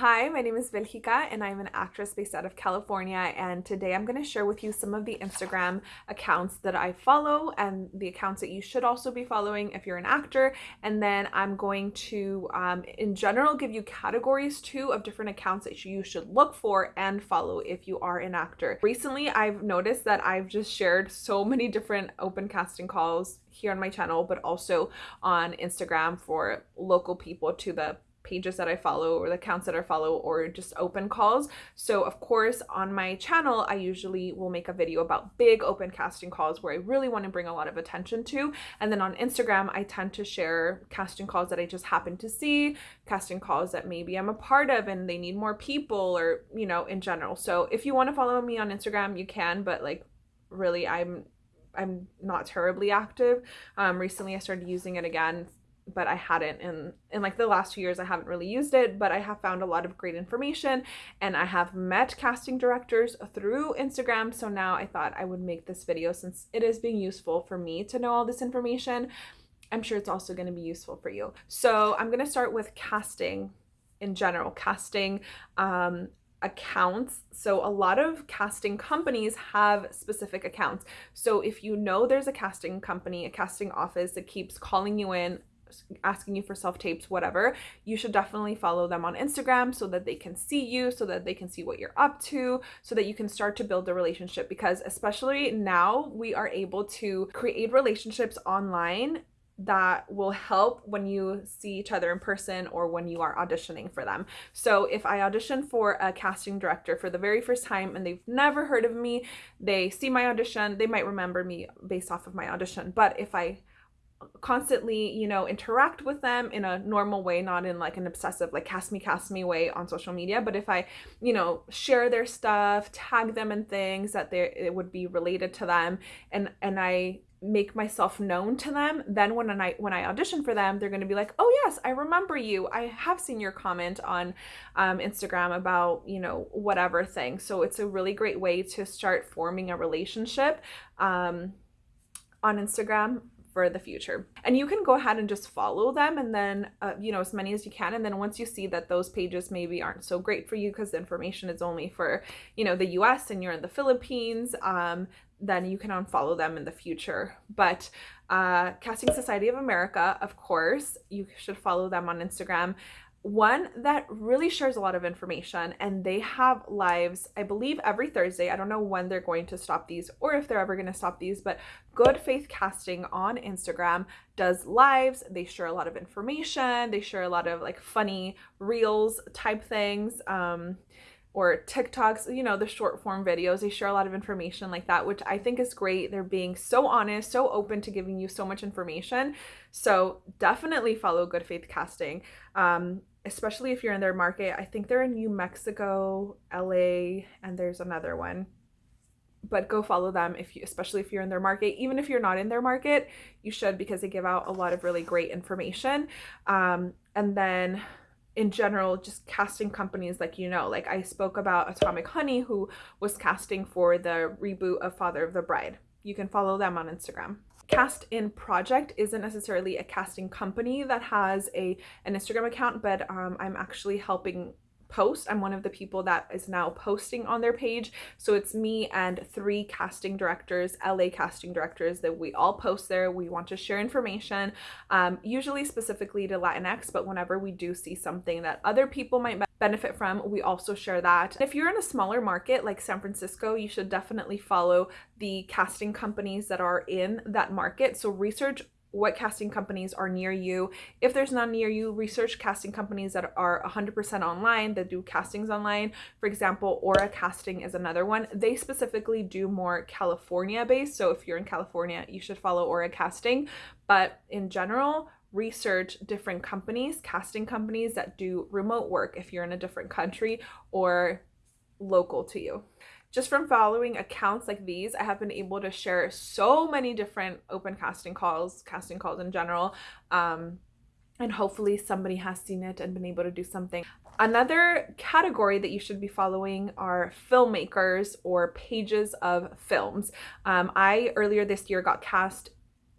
Hi, my name is Vilhika and I'm an actress based out of California and today I'm going to share with you some of the Instagram accounts that I follow and the accounts that you should also be following if you're an actor and then I'm going to um, in general give you categories too of different accounts that you should look for and follow if you are an actor. Recently I've noticed that I've just shared so many different open casting calls here on my channel but also on Instagram for local people to the pages that I follow or the accounts that I follow or just open calls. So of course on my channel I usually will make a video about big open casting calls where I really want to bring a lot of attention to and then on Instagram I tend to share casting calls that I just happen to see, casting calls that maybe I'm a part of and they need more people or you know in general. So if you want to follow me on Instagram you can but like really I'm I'm not terribly active. Um, recently I started using it again but I hadn't in in like the last two years I haven't really used it but I have found a lot of great information and I have met casting directors through Instagram so now I thought I would make this video since it is being useful for me to know all this information I'm sure it's also going to be useful for you so I'm going to start with casting in general casting um, accounts. So a lot of casting companies have specific accounts. So if you know there's a casting company, a casting office that keeps calling you in asking you for self tapes, whatever, you should definitely follow them on Instagram so that they can see you, so that they can see what you're up to, so that you can start to build a relationship. Because especially now, we are able to create relationships online that will help when you see each other in person or when you are auditioning for them. So if I audition for a casting director for the very first time and they've never heard of me, they see my audition, they might remember me based off of my audition. But if I constantly you know interact with them in a normal way not in like an obsessive like cast me cast me way on social media. But if i you know share their stuff tag them in things that they it would be related to them and and i make myself known to them then when i when i audition for them they're going to be like oh yes i remember you. I have seen your comment on um, instagram about you know whatever thing. So it's a really great way to start forming a relationship um, on instagram for the future. And you can go ahead and just follow them and then, uh, you know, as many as you can. And then once you see that those pages maybe aren't so great for you because the information is only for, you know, the US and you're in the Philippines, um, then you can unfollow them in the future. But uh, Casting Society of America, of course, you should follow them on Instagram one that really shares a lot of information and they have lives i believe every thursday i don't know when they're going to stop these or if they're ever going to stop these but good faith casting on instagram does lives they share a lot of information they share a lot of like funny reels type things um or TikToks, you know, the short form videos. They share a lot of information like that, which I think is great. They're being so honest, so open to giving you so much information. So definitely follow Good Faith Casting, um, especially if you're in their market. I think they're in New Mexico, LA, and there's another one. But go follow them if you, especially if you're in their market. Even if you're not in their market, you should because they give out a lot of really great information. Um, and then in general just casting companies like you know like i spoke about atomic honey who was casting for the reboot of father of the bride you can follow them on instagram. Cast in project isn't necessarily a casting company that has a an instagram account but um, i'm actually helping post. I'm one of the people that is now posting on their page. So it's me and three casting directors, LA casting directors that we all post there. We want to share information, um, usually specifically to Latinx, but whenever we do see something that other people might benefit from, we also share that. If you're in a smaller market like San Francisco, you should definitely follow the casting companies that are in that market. So research what casting companies are near you. If there's none near you, research casting companies that are 100% online, that do castings online. For example, Aura Casting is another one. They specifically do more California based. So if you're in California, you should follow Aura Casting. But in general, research different companies, casting companies that do remote work if you're in a different country or local to you just from following accounts like these, I have been able to share so many different open casting calls, casting calls in general. Um, and hopefully somebody has seen it and been able to do something. Another category that you should be following are filmmakers or pages of films. Um, I earlier this year got cast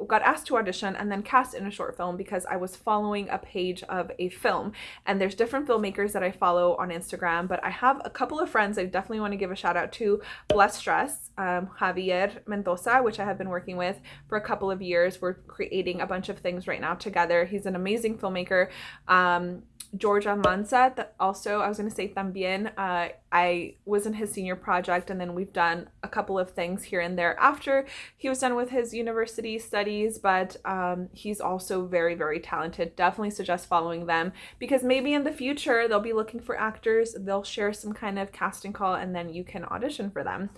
got asked to audition and then cast in a short film because I was following a page of a film. And there's different filmmakers that I follow on Instagram, but I have a couple of friends I definitely want to give a shout out to. Blessed Dress, um, Javier Mendoza, which I have been working with for a couple of years. We're creating a bunch of things right now together. He's an amazing filmmaker. Um, George Almanza, that also I was going to say también. Uh, I was in his senior project, and then we've done a couple of things here and there after he was done with his university studies. But um, he's also very, very talented. Definitely suggest following them because maybe in the future they'll be looking for actors. They'll share some kind of casting call, and then you can audition for them.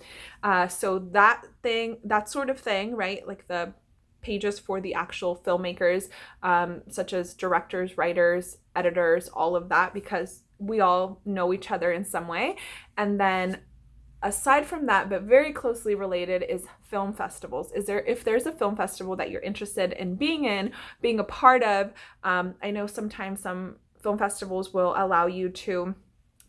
Uh, so that thing, that sort of thing, right? Like the pages for the actual filmmakers, um, such as directors, writers, editors, all of that, because we all know each other in some way. And then aside from that but very closely related is film festivals is there if there's a film festival that you're interested in being in being a part of um, i know sometimes some film festivals will allow you to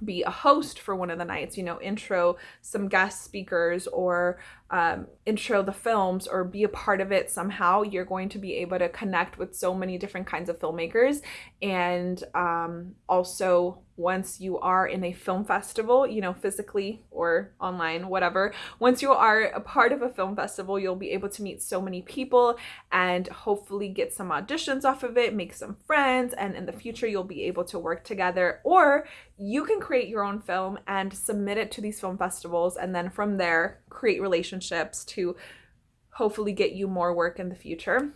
be a host for one of the nights, you know, intro some guest speakers or um, intro the films or be a part of it somehow, you're going to be able to connect with so many different kinds of filmmakers. And um, also, once you are in a film festival, you know, physically or online, whatever, once you are a part of a film festival, you'll be able to meet so many people and hopefully get some auditions off of it, make some friends, and in the future, you'll be able to work together. Or you can create your own film and submit it to these film festivals, and then from there, create relationships to hopefully get you more work in the future.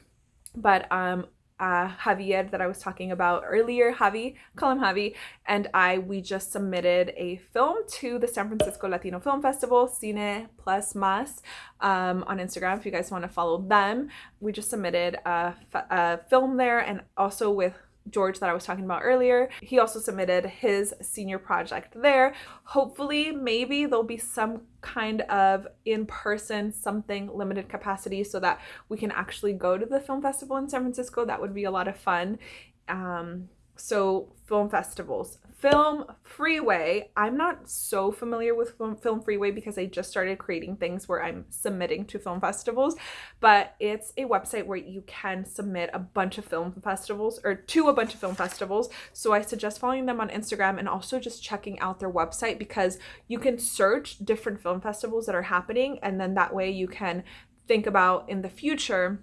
But um, uh, Javier that I was talking about earlier, Javi, call him Javi, and I, we just submitted a film to the San Francisco Latino Film Festival, Cine Plus Mas, um, on Instagram if you guys want to follow them. We just submitted a, a film there and also with George that I was talking about earlier. He also submitted his senior project there. Hopefully, maybe there'll be some kind of in-person something limited capacity so that we can actually go to the film festival in San Francisco. That would be a lot of fun. Um, so film festivals. Film Freeway. I'm not so familiar with Film Freeway because I just started creating things where I'm submitting to film festivals, but it's a website where you can submit a bunch of film festivals or to a bunch of film festivals. So I suggest following them on Instagram and also just checking out their website because you can search different film festivals that are happening and then that way you can think about in the future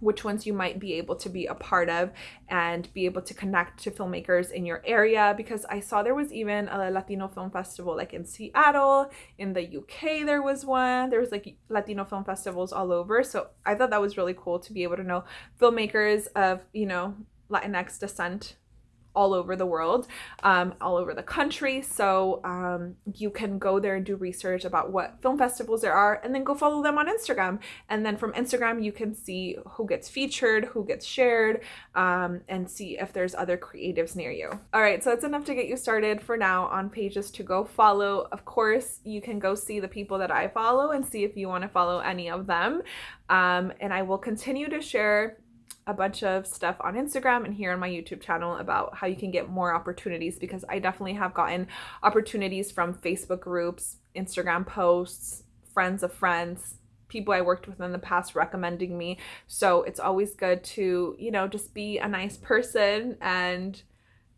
which ones you might be able to be a part of and be able to connect to filmmakers in your area because I saw there was even a Latino film festival like in Seattle, in the UK there was one. There was like Latino film festivals all over. So I thought that was really cool to be able to know filmmakers of, you know, Latinx descent all over the world, um, all over the country. So um, you can go there and do research about what film festivals there are and then go follow them on Instagram. And then from Instagram, you can see who gets featured, who gets shared, um, and see if there's other creatives near you. All right, so that's enough to get you started for now on pages to go follow. Of course, you can go see the people that I follow and see if you want to follow any of them. Um, and I will continue to share a bunch of stuff on Instagram and here on my YouTube channel about how you can get more opportunities because I definitely have gotten opportunities from Facebook groups, Instagram posts, friends of friends, people I worked with in the past recommending me. So it's always good to, you know, just be a nice person and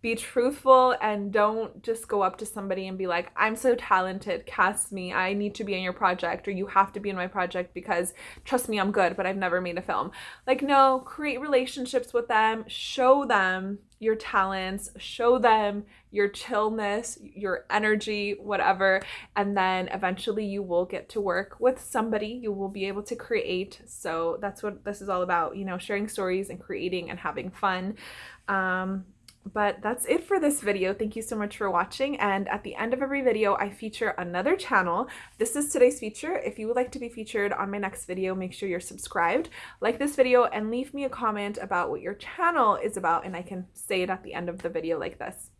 be truthful and don't just go up to somebody and be like, I'm so talented, cast me, I need to be in your project, or you have to be in my project because trust me, I'm good, but I've never made a film. Like, no, create relationships with them, show them your talents, show them your chillness, your energy, whatever, and then eventually you will get to work with somebody. You will be able to create. So that's what this is all about, you know, sharing stories and creating and having fun. Um, but that's it for this video. Thank you so much for watching. And at the end of every video, I feature another channel. This is today's feature. If you would like to be featured on my next video, make sure you're subscribed, like this video, and leave me a comment about what your channel is about, and I can say it at the end of the video like this.